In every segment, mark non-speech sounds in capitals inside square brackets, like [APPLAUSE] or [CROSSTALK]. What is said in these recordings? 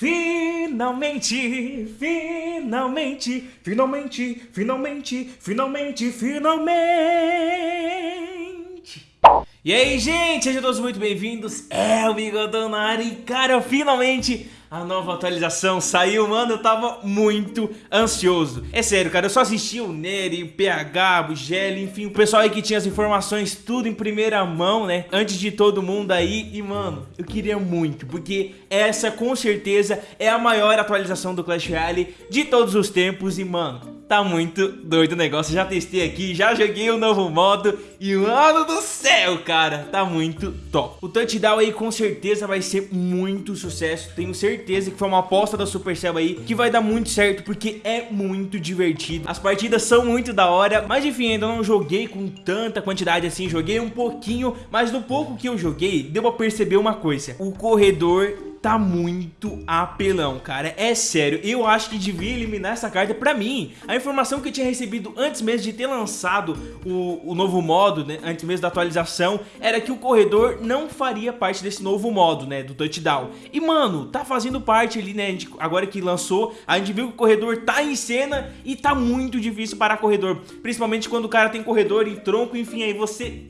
Finalmente, finalmente, finalmente, finalmente, finalmente, finalmente. E aí, gente, sejam todos muito bem-vindos. É o Bigodão na área e, cara, finalmente a nova atualização saiu, mano, eu tava muito ansioso. É sério, cara, eu só assisti o Neri, o PH, o Gelli, enfim, o pessoal aí que tinha as informações tudo em primeira mão, né, antes de todo mundo aí, e mano, eu queria muito, porque essa com certeza é a maior atualização do Clash Royale de todos os tempos e, mano, Tá muito doido o negócio, já testei aqui, já joguei o novo modo e mano do céu, cara, tá muito top. O touchdown aí com certeza vai ser muito sucesso, tenho certeza que foi uma aposta da Supercell aí que vai dar muito certo porque é muito divertido. As partidas são muito da hora, mas enfim, ainda não joguei com tanta quantidade assim, joguei um pouquinho, mas no pouco que eu joguei, deu pra perceber uma coisa, o corredor tá muito apelão, cara. É sério, eu acho que devia eliminar essa carta pra mim. A informação que eu tinha recebido antes mesmo de ter lançado o, o novo modo, né, antes mesmo da atualização, era que o corredor não faria parte desse novo modo, né, do touchdown. E, mano, tá fazendo parte ali, né, agora que lançou, a gente viu que o corredor tá em cena e tá muito difícil parar corredor. Principalmente quando o cara tem corredor e tronco, enfim, aí você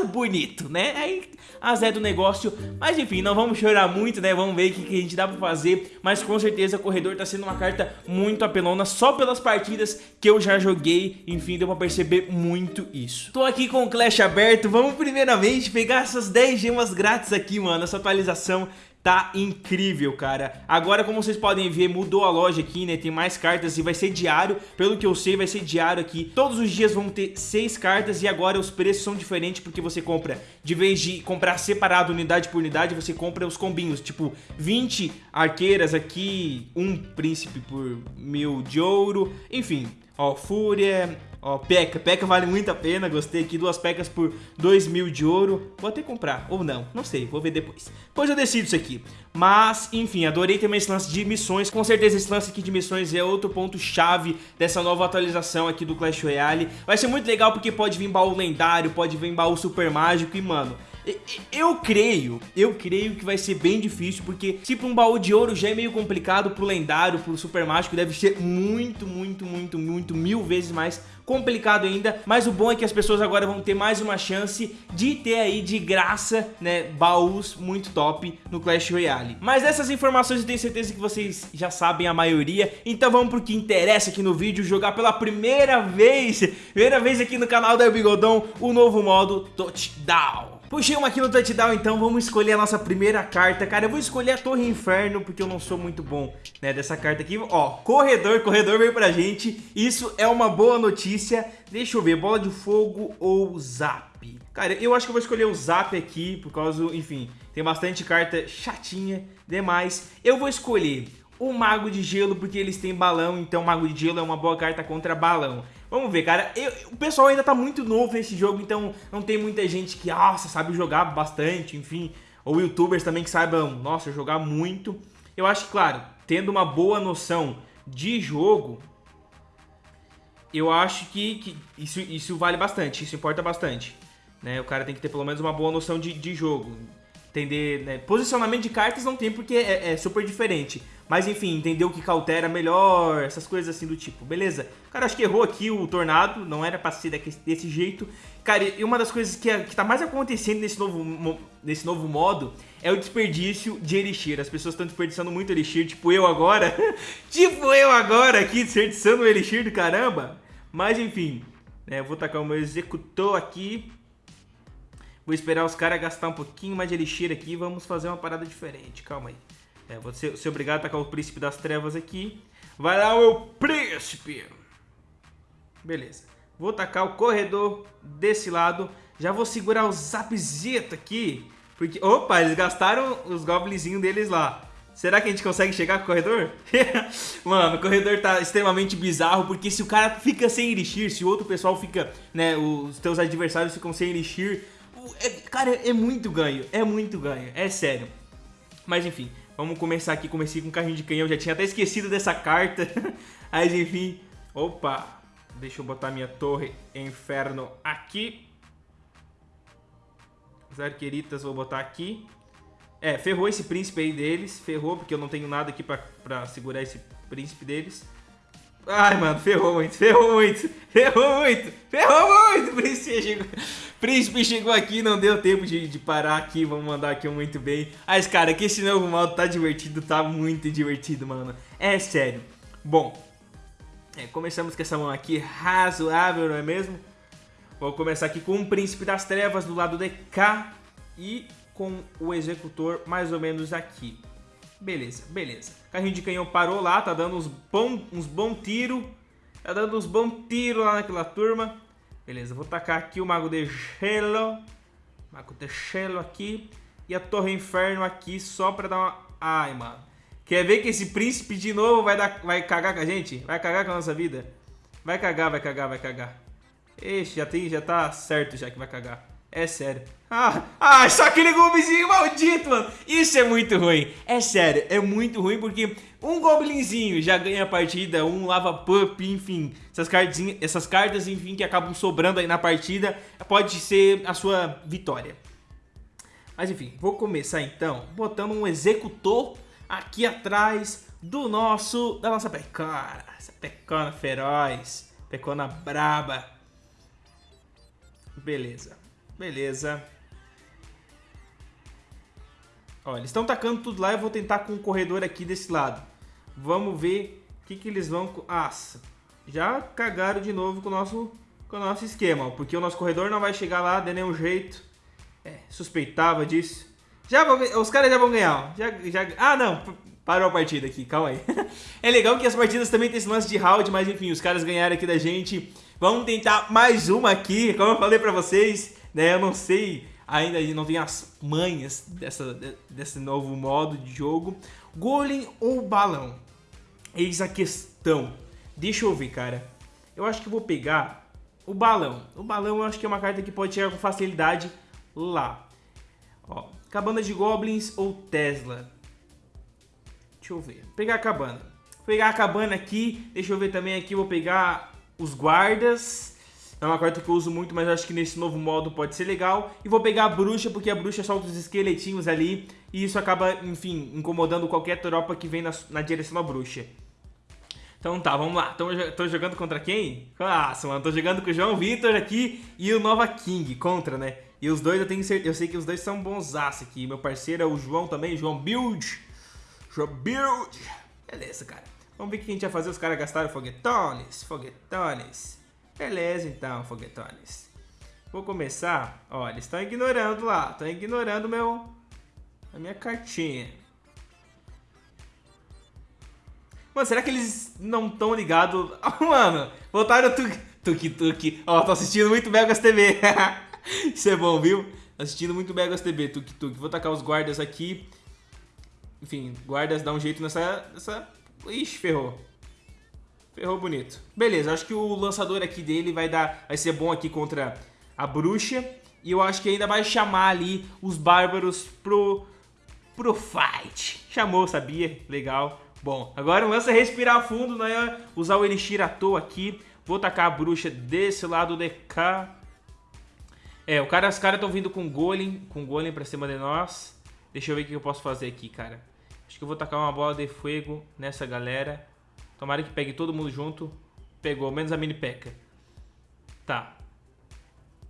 o bonito, né? Aí azé do negócio, mas enfim, não vamos chorar muito, né? Vamos ver o que, que a gente dá pra fazer, mas com certeza o Corredor tá sendo uma carta muito apelona, só pelas partidas que eu já joguei, enfim, deu pra perceber muito isso. Tô aqui com o Clash aberto, vamos primeiramente pegar essas 10 gemas grátis aqui, mano, essa atualização Tá incrível, cara. Agora, como vocês podem ver, mudou a loja aqui, né? Tem mais cartas e vai ser diário. Pelo que eu sei, vai ser diário aqui. Todos os dias vão ter seis cartas e agora os preços são diferentes porque você compra, de vez de comprar separado unidade por unidade, você compra os combinhos. Tipo, 20 arqueiras aqui, um príncipe por mil de ouro. Enfim, ó, fúria, Ó, Peca. Peca vale muito a pena. Gostei aqui. Duas pecas por 2 mil de ouro. Vou até comprar. Ou não. Não sei. Vou ver depois. Depois eu decido isso aqui. Mas, enfim, adorei também esse lance de missões. Com certeza esse lance aqui de missões é outro ponto-chave dessa nova atualização aqui do Clash Royale. Vai ser muito legal porque pode vir baú lendário, pode vir baú super mágico e, mano... Eu creio, eu creio que vai ser bem difícil, porque se para um baú de ouro já é meio complicado, pro lendário, pro super mágico, deve ser muito, muito, muito, muito, mil vezes mais complicado ainda, mas o bom é que as pessoas agora vão ter mais uma chance de ter aí de graça, né, baús muito top no Clash Royale. Mas essas informações eu tenho certeza que vocês já sabem a maioria, então vamos pro que interessa aqui no vídeo, jogar pela primeira vez, primeira vez aqui no canal da Bigodão, o novo modo Touchdown. Puxei uma aqui no touchdown, então vamos escolher a nossa primeira carta. Cara, eu vou escolher a Torre Inferno, porque eu não sou muito bom, né, dessa carta aqui. Ó, corredor, corredor veio pra gente. Isso é uma boa notícia. Deixa eu ver, bola de fogo ou zap? Cara, eu acho que eu vou escolher o zap aqui, por causa, enfim, tem bastante carta chatinha demais. Eu vou escolher o Mago de Gelo, porque eles têm balão, então Mago de Gelo é uma boa carta contra balão. Vamos ver, cara. Eu, o pessoal ainda tá muito novo nesse jogo, então não tem muita gente que, nossa, sabe jogar bastante, enfim. Ou youtubers também que saibam, nossa, jogar muito. Eu acho que, claro, tendo uma boa noção de jogo, eu acho que, que isso, isso vale bastante, isso importa bastante. Né? O cara tem que ter pelo menos uma boa noção de, de jogo entender, né? Posicionamento de cartas não tem porque é, é, super diferente. Mas enfim, entender o que cautera melhor, essas coisas assim do tipo, beleza? Cara, acho que errou aqui o Tornado, não era pra ser desse jeito. Cara, e uma das coisas que, é, que tá mais acontecendo nesse novo, nesse novo modo é o desperdício de Elixir. As pessoas estão desperdiçando muito Elixir, tipo eu agora. [LAUGHS] tipo eu agora aqui, desperdiçando o Elixir do caramba. Mas enfim, né, vou tacar o meu executor aqui. Vou esperar os caras gastar um pouquinho mais de elixir aqui e vamos fazer uma parada diferente. Calma aí. É, vou ser, ser obrigado a tacar o príncipe das trevas aqui. Vai lá, meu príncipe! Beleza. Vou tacar o corredor desse lado. Já vou segurar o zapzito aqui. Porque, opa, eles gastaram os goblinzinhos deles lá. Será que a gente consegue chegar com o corredor? [LAUGHS] Mano, o corredor tá extremamente bizarro, porque se o cara fica sem elixir, se o outro pessoal fica, né, os teus adversários ficam sem elixir, é, cara, é muito ganho, é muito ganho, é sério. Mas enfim, vamos começar aqui, comecei com carrinho de canhão, já tinha até esquecido dessa carta. [LAUGHS] Mas enfim, opa, deixa eu botar minha torre inferno aqui. As arqueiritas vou botar aqui. É, ferrou esse príncipe aí deles. Ferrou, porque eu não tenho nada aqui pra, pra segurar esse príncipe deles. Ai, mano, ferrou muito, ferrou muito, ferrou muito, ferrou muito. Príncipe chegou, príncipe chegou aqui, não deu tempo de, de parar aqui. Vamos mandar aqui um muito bem. Mas, cara, que esse novo modo tá divertido, tá muito divertido, mano. É sério. Bom, é, começamos com essa mão aqui razoável, não é mesmo? Vou começar aqui com o Príncipe das Trevas do lado de cá e com o Executor mais ou menos aqui. Beleza, beleza. Carrinho de canhão parou lá, tá dando uns bom, uns bom tiro. Tá dando uns bom tiro lá naquela turma. Beleza, vou tacar aqui o Mago de Gelo. Mago de Gelo aqui. E a Torre Inferno aqui só pra dar uma... Ai, mano. Quer ver que esse príncipe de novo vai, dar, vai cagar com a gente? Vai cagar com a nossa vida? Vai cagar, vai cagar, vai cagar. Ixi, já, tem, já tá certo já que vai cagar. É sério. Ah, ah, só aquele goblinzinho maldito, mano. Isso é muito ruim. É sério, é muito ruim porque um goblinzinho já ganha a partida, um lava pup, enfim. Essas, essas cartas, enfim, que acabam sobrando aí na partida, pode ser a sua vitória. Mas enfim, vou começar então botando um executor aqui atrás do nosso, da nossa pecona. Essa pecona feroz, pecona braba. Beleza. Beleza. Ó, eles estão tacando tudo lá. Eu vou tentar com o corredor aqui desse lado. Vamos ver o que, que eles vão... Nossa, já cagaram de novo com o nosso, com o nosso esquema. Porque o nosso corredor não vai chegar lá de nenhum jeito. É, suspeitava disso. Já vão, os caras já vão ganhar. Já, já, ah, não. Parou a partida aqui, calma aí. [LAUGHS] é legal que as partidas também tem esse lance de round, mas enfim, os caras ganharam aqui da gente. Vamos tentar mais uma aqui, como eu falei pra vocês né? Eu não sei, ainda não tenho as manhas dessa, desse novo modo de jogo. Golem ou balão? Eis a questão. Deixa eu ver, cara. Eu acho que vou pegar o balão. O balão eu acho que é uma carta que pode chegar com facilidade lá. Ó, cabana de goblins ou Tesla? Deixa eu ver. Vou pegar a cabana. Vou pegar a cabana aqui. Deixa eu ver também aqui. Vou pegar os guardas. É uma carta que eu uso muito, mas acho que nesse novo modo pode ser legal. E vou pegar a bruxa, porque a bruxa solta os esqueletinhos ali. E isso acaba, enfim, incomodando qualquer tropa que vem na, na direção da bruxa. Então tá, vamos lá. Tô, tô jogando contra quem? Nossa, mano, tô jogando com o João Vitor aqui e o Nova King contra, né? E os dois eu tenho certeza, eu sei que os dois são bons aqui. Meu parceiro é o João também, João Build. João Build. Beleza, cara. Vamos ver o que a gente vai fazer. Os caras gastaram foguetones, foguetones. Beleza então, foguetones. Vou começar. Ó, eles estão ignorando lá. Estão ignorando meu, a minha cartinha. Mano, será que eles não estão ligados? [LAUGHS] Oh, mano, voltaram tuk tuk tuk. Ó, tô assistindo muito Megas TV. [LAUGHS] Isso é bom, viu? Assistindo muito Megas TV, tuk tuk. Vou tacar os guardas aqui. Enfim, guardas dá um jeito nessa... nessa... Ixi, ferrou. Ferrou bonito. Beleza, acho que o lançador aqui dele vai dar, vai ser bom aqui contra a bruxa. E eu acho que ainda vai chamar ali os bárbaros pro, pro fight. Chamou, sabia? Legal. Bom, agora lança respirar fundo, né? Usar o Elixir à toa aqui. Vou tacar a bruxa desse lado de cá. É, o cara, os caras estão vindo com golem, com golem pra cima de nós. Deixa eu ver o que eu posso fazer aqui, cara. Acho que eu vou tacar uma bola de fogo nessa galera. Tomara que pegue todo mundo junto. Pegou, menos a mini peca. Tá.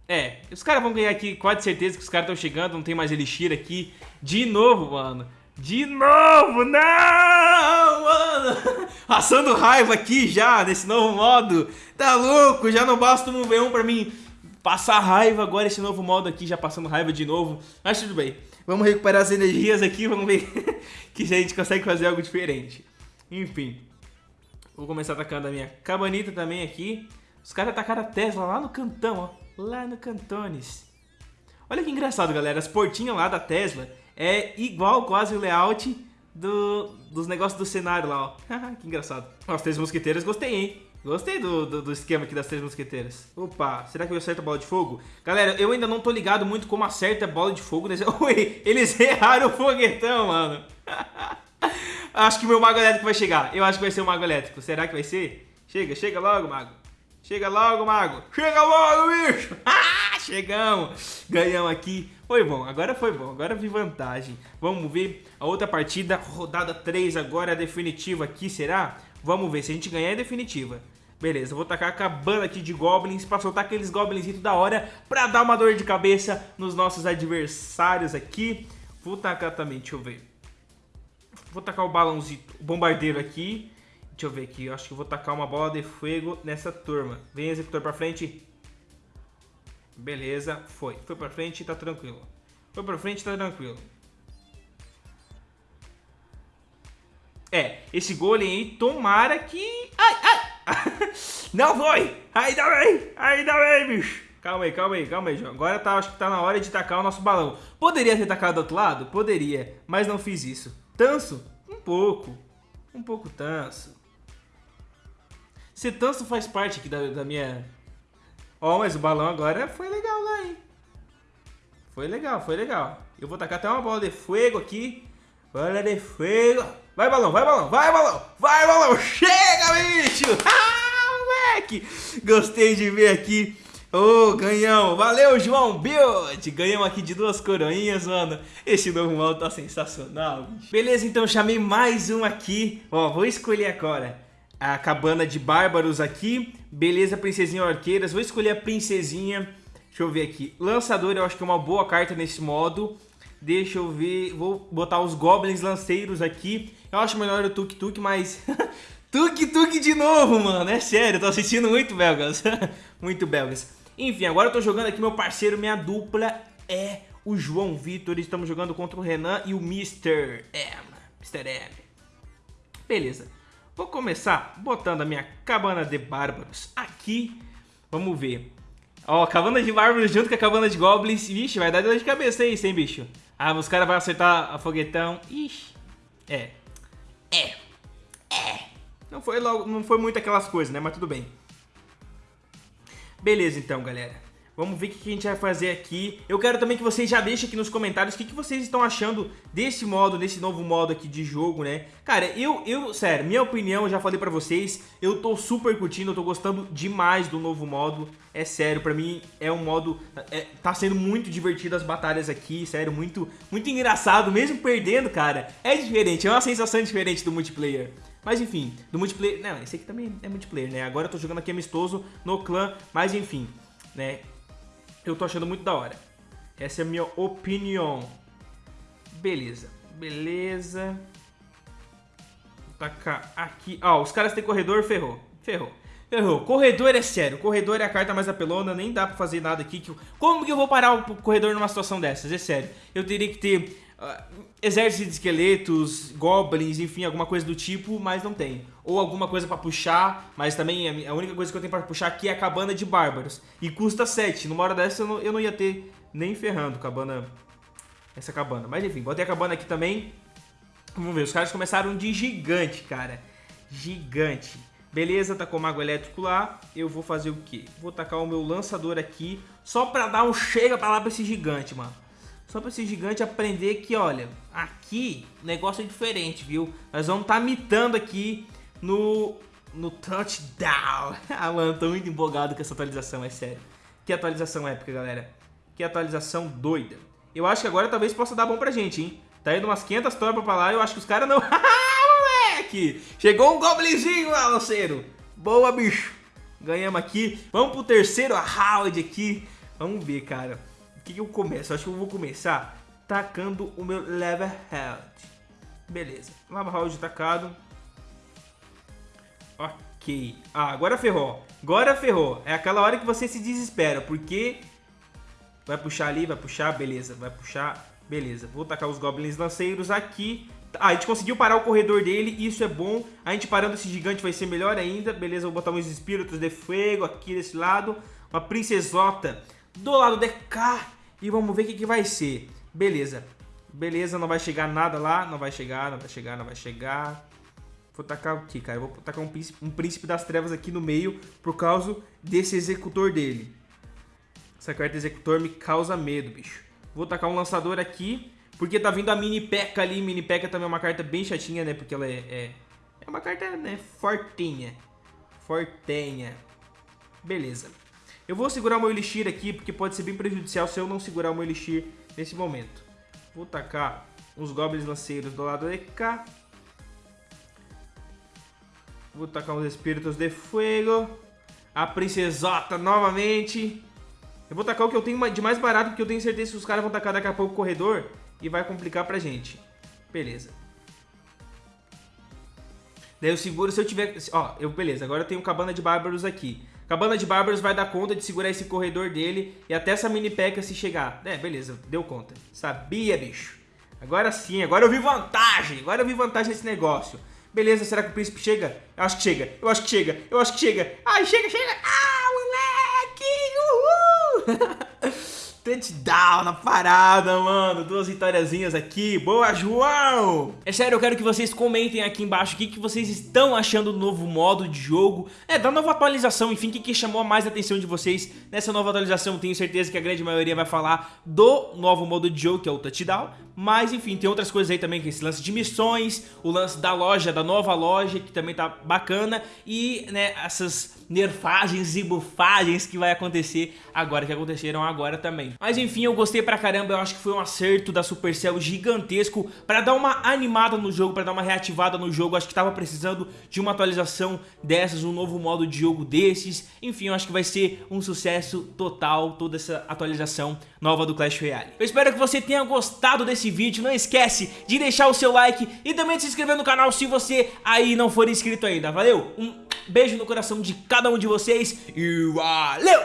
É, os caras vão ganhar aqui, quase certeza que os caras estão chegando, não tem mais Elixir aqui. De novo, mano. De novo, não, mano. [LAUGHS] Passando raiva aqui já, nesse novo modo. Tá louco, já não basta um V1 pra mim passar raiva agora esse novo modo aqui, já passando raiva de novo. Mas tudo bem, vamos recuperar as energias aqui, vamos ver [LAUGHS] que a gente consegue fazer algo diferente. Enfim. Vou começar atacando a minha cabanita também aqui. Os caras atacaram a Tesla lá no cantão, ó. Lá no Cantones. Olha que engraçado, galera. As portinhas lá da Tesla é igual quase o layout do, dos negócios do cenário lá, ó. [LAUGHS] que engraçado. Ó, as três mosqueteiras gostei, hein? Gostei do, do, do, esquema aqui das três mosqueteiras. Opa, será que eu acerto a bola de fogo? Galera, eu ainda não tô ligado muito como acerta a bola de fogo. Nesse... [LAUGHS] Ui, eles [LAUGHS] erraram o foguetão, mano. Acho que o meu mago elétrico vai chegar. Eu acho que vai ser o mago elétrico. Será que vai ser? Chega, chega logo, mago. Chega logo, mago. Chega logo, bicho. [LAUGHS] chegamos. Ganhamos aqui. Foi bom, agora foi bom, agora vi vantagem. Vamos ver a outra partida, rodada 3 agora, a definitiva aqui, será? Vamos ver, se a gente ganhar é definitiva. Beleza, vou tacar a cabana aqui de goblins pra soltar aqueles goblins da hora pra dar uma dor de cabeça nos nossos adversários aqui. Vou tacar também, deixa eu ver. Vou tacar o balãozinho, o bombardeiro aqui. Deixa eu ver aqui, eu acho que vou tacar uma bola de fogo nessa turma. Vem, executor, pra frente. Beleza, foi. Foi pra frente, tá tranquilo. Foi pra frente, tá tranquilo. É, esse golem aí, tomara que... Ai, ai! [LAUGHS] Não foi! Ainda bem! Ainda bem, bicho! Calma aí, calma aí, calma aí, João. Agora tá, acho que tá na hora de tacar o nosso balão. Poderia ter tacado do outro lado? Poderia, mas não fiz isso. Tanso? Um pouco. Um pouco tanso. Ser tanso faz parte aqui da, da minha... Ó, oh, mas o balão agora foi legal lá, hein? Foi legal, foi legal. Eu vou tacar até uma bola de fogo aqui. Bola de fogo. Vai, balão, vai, balão, vai, balão. Vai, balão. Chega, bicho. [LAUGHS] Ah, moleque. Gostei de ver aqui Ô, oh, ganhamos! Valeu, João Build! Ganhamos aqui de duas coroinhas, mano. Esse novo mal tá sensacional, bicho. Beleza, então chamei mais um aqui. Ó, vou escolher agora a cabana de bárbaros aqui. Beleza, princesinha arqueiras. Vou escolher a princesinha. Deixa eu ver aqui. Lançador eu acho que é uma boa carta nesse modo. Deixa eu ver. Vou botar os goblins lanceiros aqui. Eu acho melhor o Tuk Tuk, mas... [LAUGHS] tuk Tuk de novo, mano. É sério, tô assistindo muito belgas. [LAUGHS] muito belgas. Enfim, agora eu tô jogando aqui meu parceiro, minha dupla é o João Vitor. Estamos jogando contra o Renan e o Mr. M. Mr. M. Beleza. Vou começar botando a minha cabana de bárbaros aqui. Vamos ver. Ó, cabana de bárbaros junto com a cabana de goblins. Vixe, vai dar dor de cabeça isso, hein, bicho? Ah, os caras vão acertar a foguetão. Ixi. É. É. É. Não foi, logo, não foi muito aquelas coisas, né? Mas tudo bem. Beleza então, galera. Vamos ver o que a gente vai fazer aqui. Eu quero também que vocês já deixem aqui nos comentários o que, vocês estão achando desse modo, desse novo modo aqui de jogo, né? Cara, eu, eu, sério, minha opinião, eu já falei pra vocês, eu tô super curtindo, eu tô gostando demais do novo modo. É sério, pra mim é um modo, é, tá sendo muito divertido as batalhas aqui, sério, muito, muito engraçado, mesmo perdendo, cara. É diferente, é uma sensação diferente do multiplayer. Mas enfim, do multiplayer... Não, esse aqui também é multiplayer, né? Agora eu tô jogando aqui amistoso no clã, mas enfim, né? Eu tô achando muito da hora. Essa é a minha opinião. Beleza, beleza. Vou tacar aqui. Ó, os caras têm corredor, ferrou. Ferrou. Ferrou. Corredor é sério. Corredor é a carta mais apelona. Nem dá pra fazer nada aqui. Como que eu vou parar o corredor numa situação dessas? É sério. Eu teria que ter uh, exército de esqueletos, goblins, enfim, alguma coisa do tipo, mas não tem. Ou alguma coisa pra puxar, mas também a única coisa que eu tenho pra puxar aqui é a cabana de bárbaros. E custa 7. Numa hora dessa eu não, eu não ia ter nem ferrando cabana, essa cabana. Mas enfim, botei a cabana aqui também. Vamos ver, os caras começaram de gigante, cara. Gigante. Beleza, tá com o mago elétrico lá. Eu vou fazer o quê? Vou tacar o meu lançador aqui, só pra dar um chega pra lá pra esse gigante, mano. Só pra esse gigante aprender que, olha, aqui o negócio é diferente, viu? Nós vamos estar tá mitando aqui no, no touchdown. [LAUGHS] ah, mano, tô muito empolgado com essa atualização, é sério. Que atualização épica, galera. Que atualização doida. Eu acho que agora talvez possa dar bom pra gente, hein? Tá indo umas 500 tropas pra lá eu acho que os caras não... [LAUGHS] moleque! Chegou um goblinzinho, lanceiro. Boa, bicho. Ganhamos aqui. Vamos pro terceiro round aqui. Vamos ver, cara que, eu começo? Acho que eu vou começar tacando o meu Level Health. Beleza, House tacado. Ok. Ah, agora ferrou. Agora ferrou. É aquela hora que você se desespera, porque... Vai puxar ali, vai puxar, beleza. Vai puxar, beleza. Vou tacar os Goblins Lanceiros aqui. Ah, a gente conseguiu parar o corredor dele, isso é bom. A gente parando esse gigante vai ser melhor ainda. Beleza, vou botar uns espíritos de fogo aqui desse lado. Uma princesota do lado de cá. E vamos ver o que, que vai ser. Beleza. Beleza, não vai chegar nada lá. Não vai chegar, não vai chegar, não vai chegar. Vou tacar aqui, cara. Vou tacar um príncipe, um príncipe das trevas aqui no meio por causa desse executor dele. Essa carta executor me causa medo, bicho. Vou tacar um lançador aqui, porque tá vindo a mini P.E.K.K.A ali. Mini P.E.K.K.A também é uma carta bem chatinha, né? Porque ela é, é, é uma carta, né, fortinha. Fortenha. Beleza. Eu vou segurar meu Elixir aqui, porque pode ser bem prejudicial se eu não segurar meu Elixir nesse momento. Vou tacar os goblins lanceiros do lado de cá. Vou tacar os espíritos de fogo. A princesota novamente. Eu vou tacar o que eu tenho de mais barato, porque eu tenho certeza que os caras vão tacar daqui a pouco o corredor e vai complicar pra gente. Beleza. Daí eu seguro se eu tiver... Ó, eu, beleza, agora eu tenho cabana de bárbaros aqui. Cabana de bárbaros vai dar conta de segurar esse corredor dele e até essa mini peca se chegar. É, beleza, deu conta. Sabia, bicho. Agora sim, agora eu vi vantagem. Agora eu vi vantagem nesse negócio. Beleza, será que o príncipe chega? Eu acho que chega, eu acho que chega, eu acho que chega. Ai, chega, chega. Ah, moleque! Uhul! [LAUGHS] Touchdown na parada, mano. Duas vitóriazinhas aqui. Boa, João! É sério, eu quero que vocês comentem aqui embaixo o que, que vocês estão achando do novo modo de jogo. É, da nova atualização, enfim, o que, que chamou mais a atenção de vocês nessa nova atualização. Tenho certeza que a grande maioria vai falar do novo modo de jogo, que é o Touchdown. Mas, enfim, tem outras coisas aí também, que é esse lance de missões, o lance da loja, da nova loja, que também tá bacana. E, né, essas nerfagens e bufagens que vai acontecer agora, que aconteceram agora também. Mas enfim, eu gostei pra caramba, eu acho que foi um acerto da Supercell gigantesco pra dar uma animada no jogo, pra dar uma reativada no jogo, acho que tava precisando de uma atualização dessas, um novo modo de jogo desses, enfim, eu acho que vai ser um sucesso total toda essa atualização nova do Clash Royale. Eu espero que você tenha gostado desse vídeo, não esquece de deixar o seu like e também de se inscrever no canal se você aí não for inscrito ainda, valeu? Um beijo no coração de cada um de vocês e valeu!